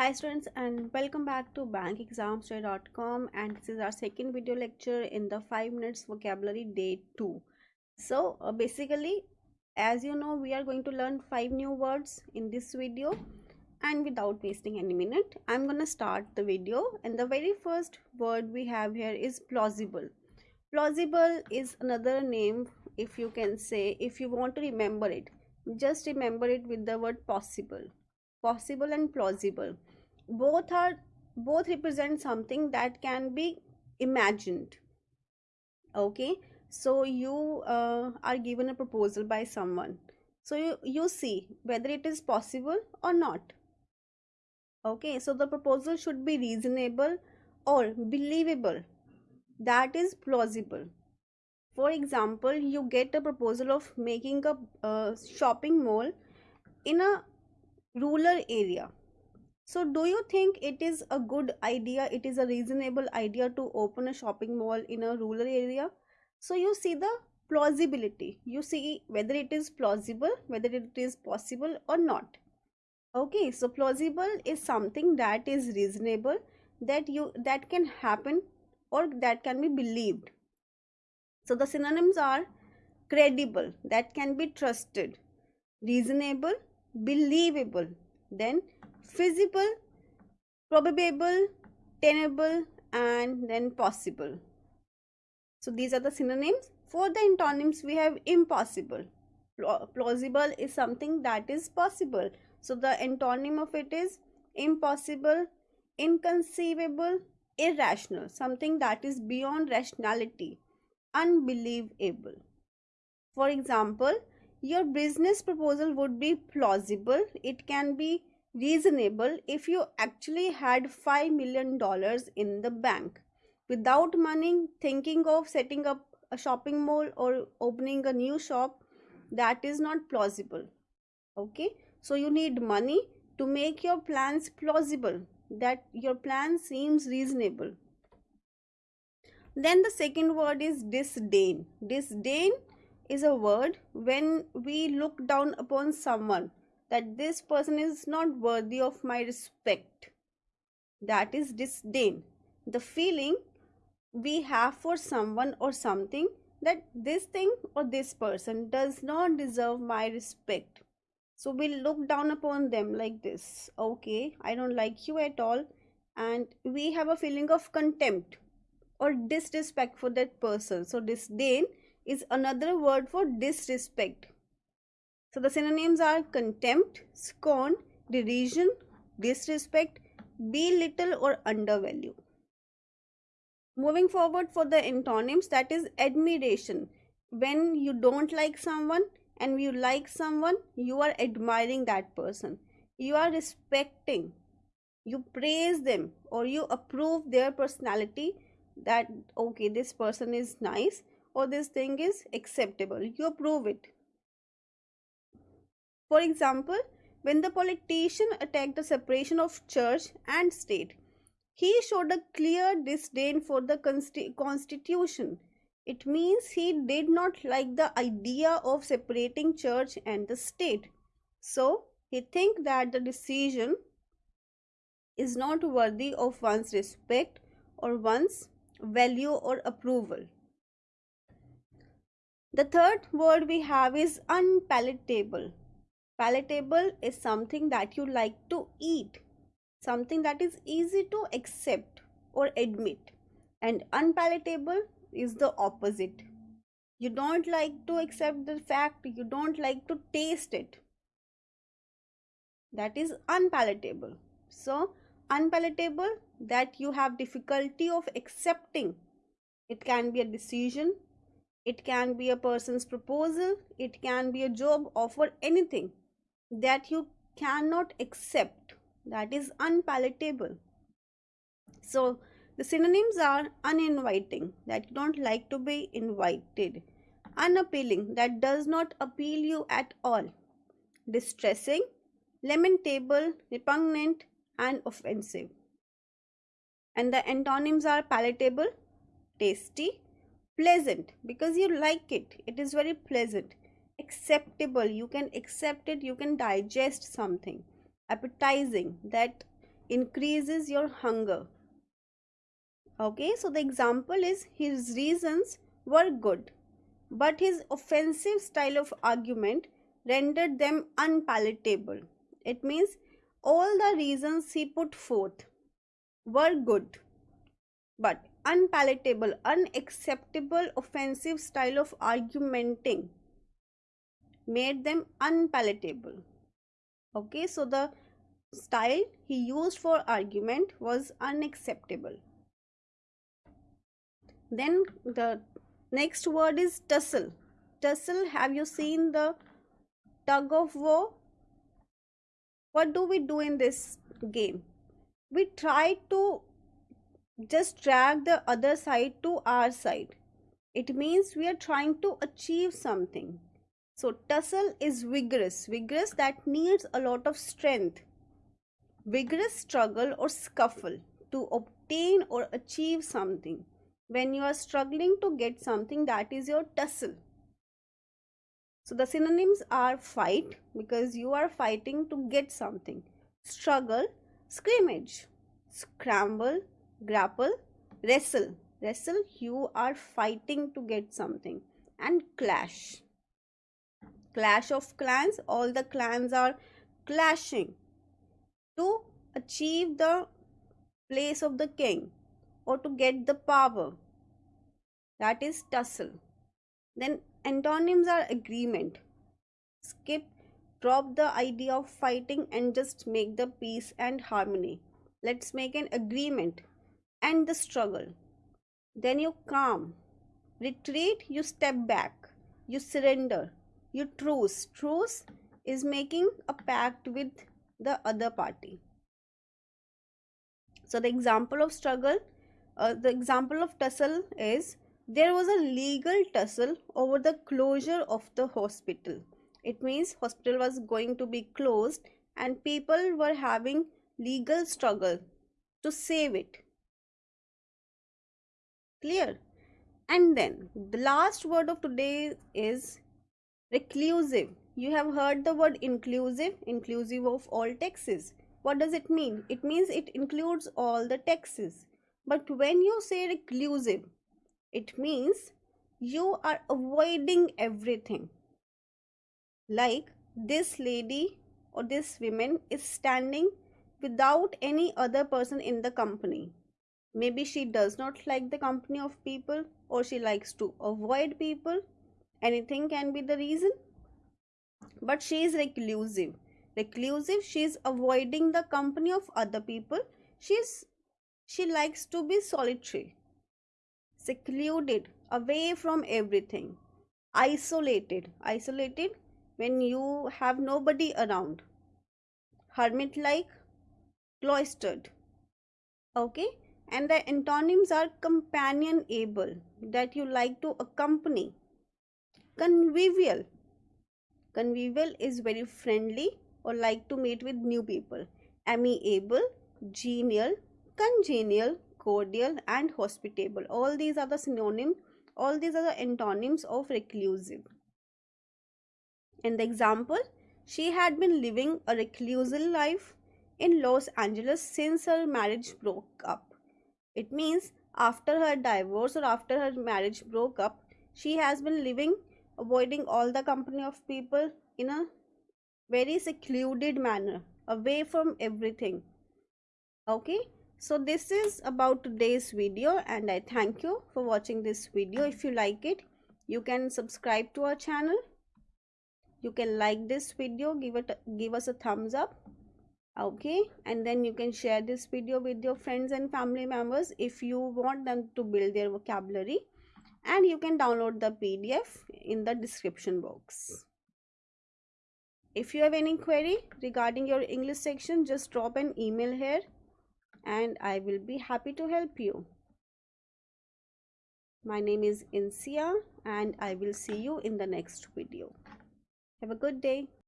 Hi students and welcome back to bankexamstoday.com and this is our second video lecture in the 5 minutes vocabulary day 2. So uh, basically as you know we are going to learn 5 new words in this video and without wasting any minute I'm gonna start the video and the very first word we have here is plausible. Plausible is another name if you can say if you want to remember it just remember it with the word possible possible and plausible both are both represent something that can be imagined. Okay? So you uh, are given a proposal by someone. So you, you see whether it is possible or not. Okay? So the proposal should be reasonable or believable. That is plausible. For example you get a proposal of making a uh, shopping mall in a rural area so do you think it is a good idea it is a reasonable idea to open a shopping mall in a rural area? So you see the plausibility. You see whether it is plausible whether it is possible or not. Okay so plausible is something that is reasonable that you that can happen or that can be believed. So the synonyms are credible, that can be trusted, reasonable, believable, then feasible, probable, tenable, and then possible. So these are the synonyms. For the antonyms, we have impossible. Plausible is something that is possible. So the antonym of it is impossible, inconceivable, irrational, something that is beyond rationality unbelievable. For example, your business proposal would be plausible. It can be reasonable if you actually had $5 million in the bank. Without money, thinking of setting up a shopping mall or opening a new shop, that is not plausible. Okay, so you need money to make your plans plausible, that your plan seems reasonable. Then the second word is disdain. Disdain is a word when we look down upon someone that this person is not worthy of my respect. That is disdain. The feeling we have for someone or something that this thing or this person does not deserve my respect. So we look down upon them like this. Okay, I don't like you at all. And we have a feeling of contempt or disrespect for that person. So disdain is another word for disrespect. So the synonyms are contempt, scorn, derision, disrespect, belittle or undervalue. Moving forward for the antonyms that is admiration. When you don't like someone and you like someone, you are admiring that person. You are respecting, you praise them or you approve their personality that okay this person is nice or this thing is acceptable you approve it for example when the politician attacked the separation of church and state he showed a clear disdain for the constitution it means he did not like the idea of separating church and the state so he think that the decision is not worthy of one's respect or one's value or approval. The third word we have is unpalatable. Palatable is something that you like to eat, something that is easy to accept or admit. And unpalatable is the opposite. You don't like to accept the fact, you don't like to taste it. That is unpalatable. So, unpalatable that you have difficulty of accepting it can be a decision it can be a person's proposal it can be a job offer anything that you cannot accept that is unpalatable so the synonyms are uninviting that you don't like to be invited unappealing that does not appeal you at all distressing lamentable repugnant and offensive. And the antonyms are palatable, tasty, pleasant because you like it. It is very pleasant. Acceptable, you can accept it, you can digest something. Appetizing, that increases your hunger. Okay so the example is his reasons were good but his offensive style of argument rendered them unpalatable. It means all the reasons he put forth were good but unpalatable unacceptable offensive style of argumenting made them unpalatable. Okay so the style he used for argument was unacceptable. Then the next word is tussle. Tussle have you seen the tug of war? What do we do in this game? We try to just drag the other side to our side. It means we are trying to achieve something so tussle is vigorous, vigorous that needs a lot of strength. Vigorous struggle or scuffle to obtain or achieve something. When you are struggling to get something, that is your tussle. So the synonyms are fight because you are fighting to get something. Struggle, scrimmage, scramble, grapple, wrestle. Wrestle, you are fighting to get something. And clash clash of clans. All the clans are clashing to achieve the place of the king or to get the power. That is tussle. Then antonyms are agreement. Skip drop the idea of fighting and just make the peace and harmony. Let's make an agreement and the struggle. Then you calm. Retreat you step back. You surrender you truce. Truce is making a pact with the other party. So the example of struggle uh, the example of tussle is there was a legal tussle over the closure of the hospital. It means hospital was going to be closed and people were having legal struggle to save it. Clear? And then the last word of today is Reclusive. You have heard the word inclusive, inclusive of all taxes. What does it mean? It means it includes all the taxes. But when you say reclusive, it means you are avoiding everything. Like this lady or this woman is standing without any other person in the company. Maybe she does not like the company of people or she likes to avoid people anything can be the reason. But she is reclusive. Reclusive she is avoiding the company of other people. She is she likes to be solitary secluded away from everything. Isolated. Isolated when you have nobody around. Hermit like cloistered. Okay? And the antonyms are companionable that you like to accompany convivial. Convivial is very friendly or like to meet with new people. Amiable genial congenial cordial and hospitable. All these are the synonyms all these are the antonyms of reclusive. In the example she had been living a reclusive life in los angeles since her marriage broke up. It means after her divorce or after her marriage broke up she has been living avoiding all the company of people in a very secluded manner away from everything. Okay? So this is about today's video and i thank you for watching this video. If you like it you can subscribe to our channel. You can like this video give it give us a thumbs up. Okay? And then you can share this video with your friends and family members if you want them to build their vocabulary and you can download the pdf in the description box if you have any query regarding your english section just drop an email here and i will be happy to help you my name is Insia and I will see you in the next video. Have a good day.